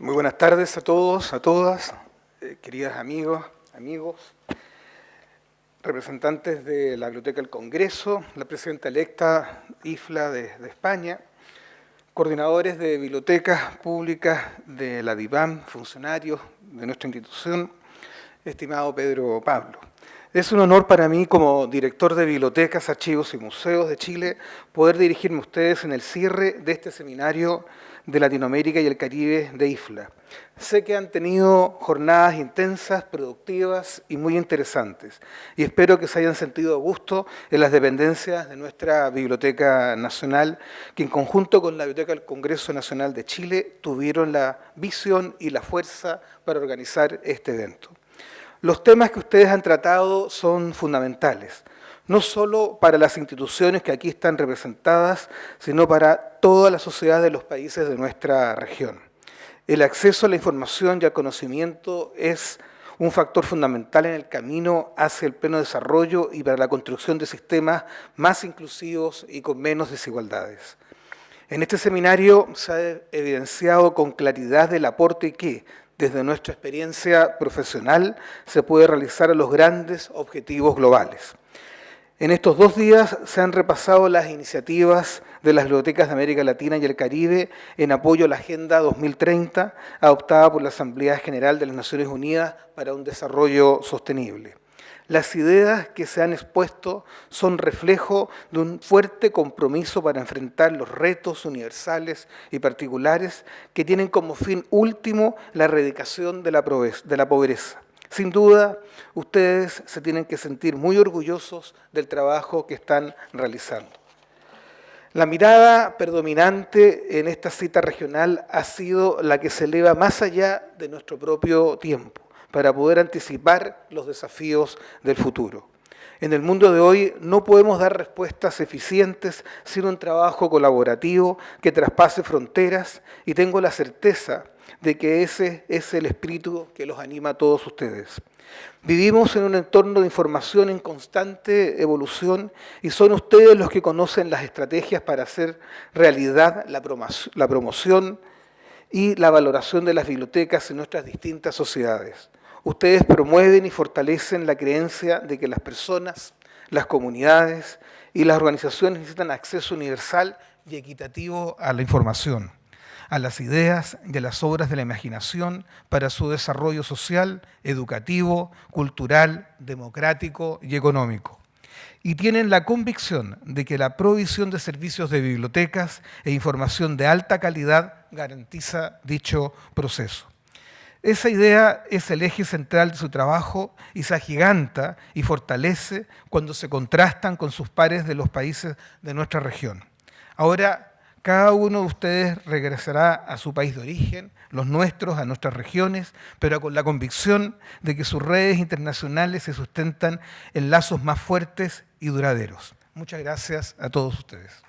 Muy buenas tardes a todos, a todas, eh, queridas amigos, amigos, representantes de la Biblioteca del Congreso, la presidenta electa IFLA de, España, coordinadores de bibliotecas públicas de la DIVAM, funcionarios de nuestra institución, estimado Pedro Pablo. Es un honor para mí, como director de Bibliotecas, Archivos y Museos de Chile, poder dirigirme a ustedes en el cierre de este seminario de Latinoamérica y el Caribe de IFLA. Sé que han tenido jornadas intensas, productivas y muy interesantes, y espero que se hayan sentido a gusto en las dependencias de nuestra Biblioteca Nacional, que en conjunto con la Biblioteca del Congreso Nacional de Chile tuvieron la visión y la fuerza para organizar este evento. Los temas que ustedes han tratado son fundamentales no solo para las instituciones que aquí están representadas, sino para toda la sociedad de los países de nuestra región. El acceso a la información y al conocimiento es un factor fundamental en el camino hacia el pleno desarrollo y para la construcción de sistemas más inclusivos y con menos desigualdades. En este seminario se ha evidenciado con claridad el aporte que, desde nuestra experiencia profesional, se puede realizar a los grandes objetivos globales. En estos dos días se han repasado las iniciativas de las bibliotecas de América Latina y el Caribe en apoyo a la Agenda 2030 adoptada por la Asamblea General de las Naciones Unidas para un Desarrollo Sostenible. Las ideas que se han expuesto son reflejo de un fuerte compromiso para enfrentar los retos universales y particulares que tienen como fin último la erradicación de la pobreza sin duda, ustedes se tienen que sentir muy orgullosos del trabajo que están realizando. La mirada predominante en esta cita regional ha sido la que se eleva más allá de nuestro propio tiempo, para poder anticipar los desafíos del futuro. En el mundo de hoy no podemos dar respuestas eficientes sin un trabajo colaborativo que traspase fronteras y tengo la certeza de que ese es el espíritu que los anima a todos ustedes. Vivimos en un entorno de información en constante evolución y son ustedes los que conocen las estrategias para hacer realidad la promoción y la valoración de las bibliotecas en nuestras distintas sociedades. Ustedes promueven y fortalecen la creencia de que las personas, las comunidades y las organizaciones necesitan acceso universal y equitativo a la información a las ideas y a las obras de la imaginación para su desarrollo social, educativo, cultural, democrático y económico. Y tienen la convicción de que la provisión de servicios de bibliotecas e información de alta calidad garantiza dicho proceso. Esa idea es el eje central de su trabajo y se agiganta y fortalece cuando se contrastan con sus pares de los países de nuestra región. Ahora cada uno de ustedes regresará a su país de origen, los nuestros a nuestras regiones, pero con la convicción de que sus redes internacionales se sustentan en lazos más fuertes y duraderos. Muchas gracias a todos ustedes.